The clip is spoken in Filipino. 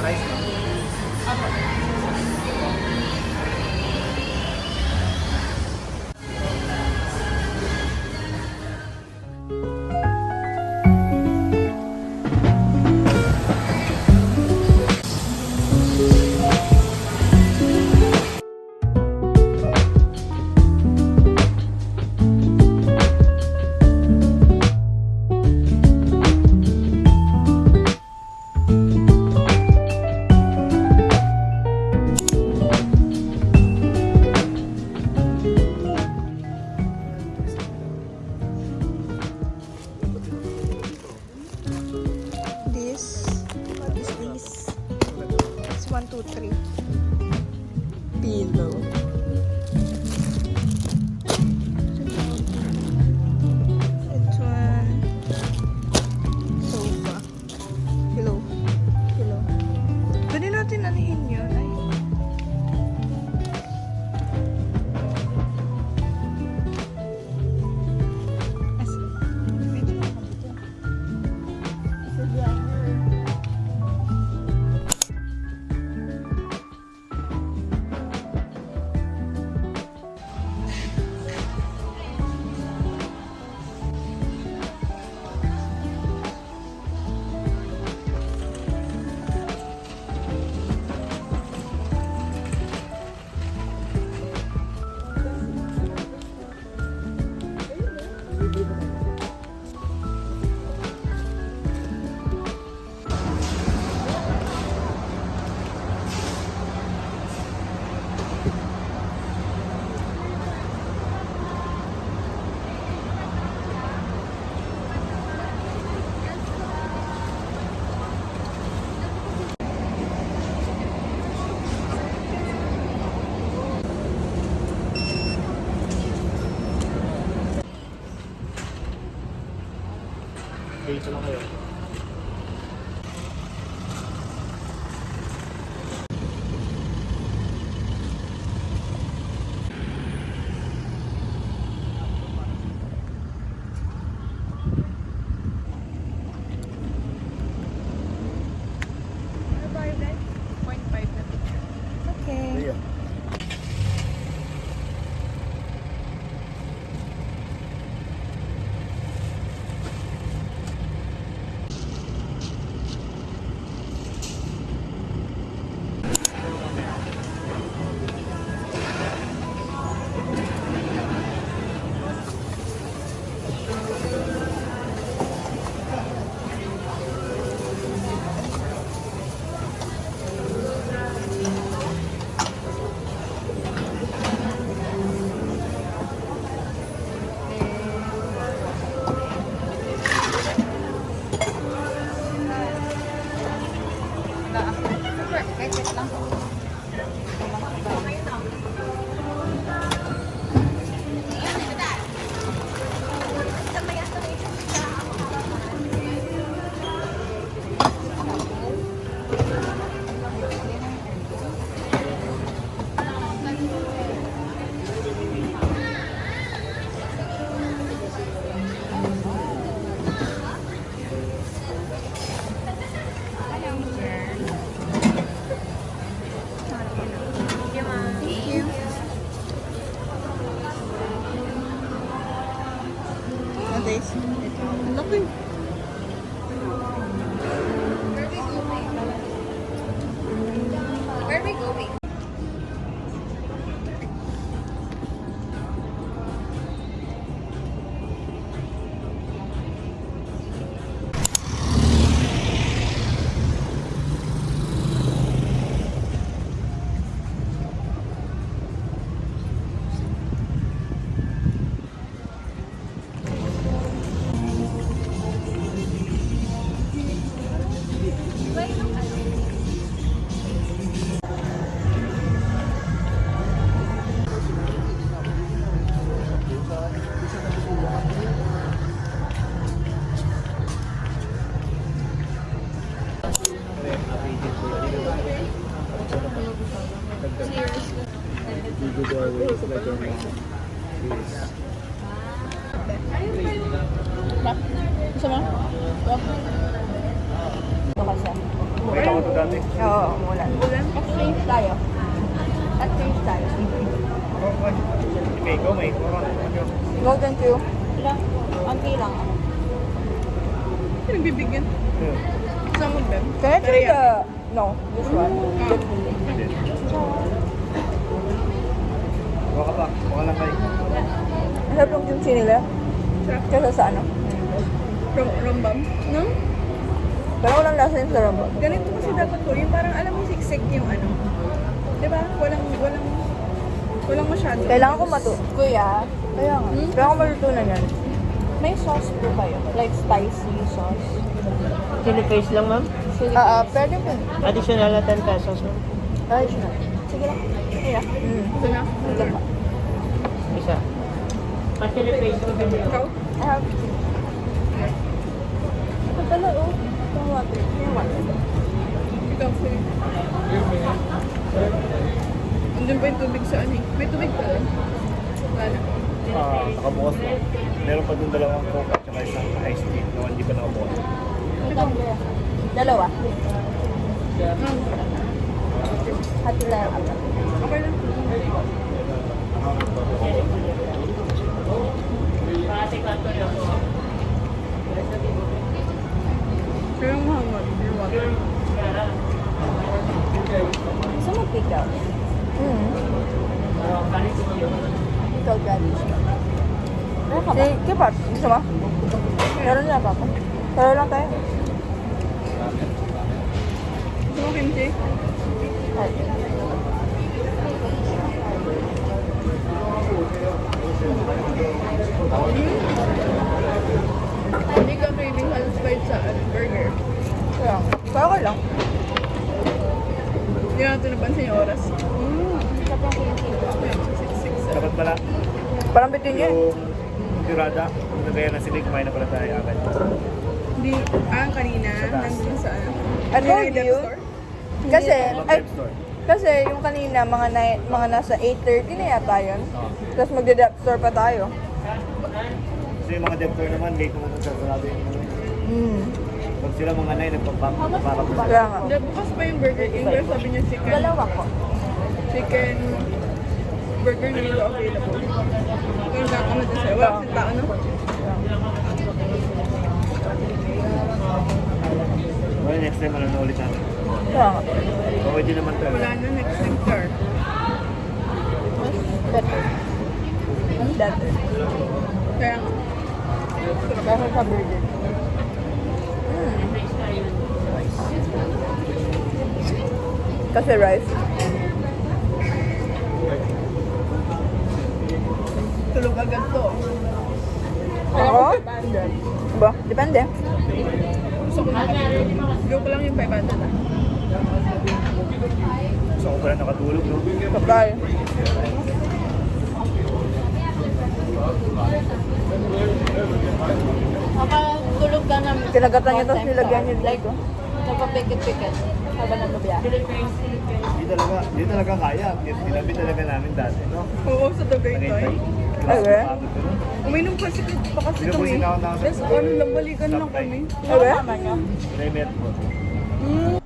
price. 这里知道还有 Ito dati. Oo, umulan. Exchange tayo. Exchange tayo. Okay, go mate. Golden Q. Ilang? Konti lang. Pinagbibigyan. Yeah. Some of them. Can I try the... No, this one. Pwede. Buka ka pa. Buka lang kayo. Ang sarap yung kimchi nila. Sarap. Kesa sa ano. Rom rombam. No? Pero walang lasa yung sa rambam. Ganito kasi dapat to. Yung parang alam mo siksik yung ano. Di ba? Walang, walang, walang masyado. Kailangan ko matu... Kuya, kaya nga. Hmm? Kailangan ko matutunan yan. May sauce po kayo? Like spicy sauce? Chili paste lang, ma'am. Ah, ah, pwede po. Additional na 10 pesos, ma'am. Siya. Sige lang. Kaya. Mm. Ito na. Sige pa. Isa. Pa chili paste mo din. Ikaw? I have two. Ito pala, oh. Andun pa yung tubig sa ano eh. May tubig pa. Ah, nakabukas na. Meron pa dun dalawang coke at saka isang iced tea na hindi pa nakabukas. Dalawa. Hmm. Hati lang ang apat. Okay lang. Kaya ang mahal mo. Yung water. Gusto mo pickle? Mm. Pickle radish. Meron ka ba? Si Kipat, gusto mo? Meron na ba ako? Pero lang tayo. Gusto mo kimchi? Ay. Hindi ka craving satisfied sa ano, burger. Kaya, pero okay lang. Hindi natin napansin yung oras. Mm. Sarap yung kimchi. Ayun, sa 6-6. Dapat pala Parang bitin yun. yung tirada, kung nagaya na sila, kumain na pala tayo agad. Hindi, ah, kanina, nandun sa ano. I told United you. Store? Kasi, ay, store. kasi yung kanina, mga, na, mga nasa 8.30 na yata yun. Tapos magde-depth store pa tayo. Kasi yung mga debtor naman, late naman ang sasarado yung ano. Sila mga para po Kaya nga. Bukas pa yung Burger King. Pero sabi niya chicken. Dalawa ko. Chicken burger na nito available. Kung gata na dyan sa'yo. Wala kasing tao, no? Well, next time, ano na ulit natin. Kaya nga. Okay din naman tayo. Wala na next next car. Better. Better. Kaya nga. Kaya sa burger. Kasi rice. Tulog agad to. Ako? Ba? Depende. Gusto ko na. Go ko lang yung 500 ah. Gusto ko pala nakatulog? Kapal. Kinagatan niya tapos nilagyan niya dito. Nagpapikit-pikit. Habang nang biyahe. Hindi talaga, hindi talaga kaya. Tinabi talaga namin dati, no? Oo, sa. Pagod ko, no? Uminom kasi pa kasi Sino po kami. Tapos ano lang, balikan lang kami. Okay? May metro. Hmm.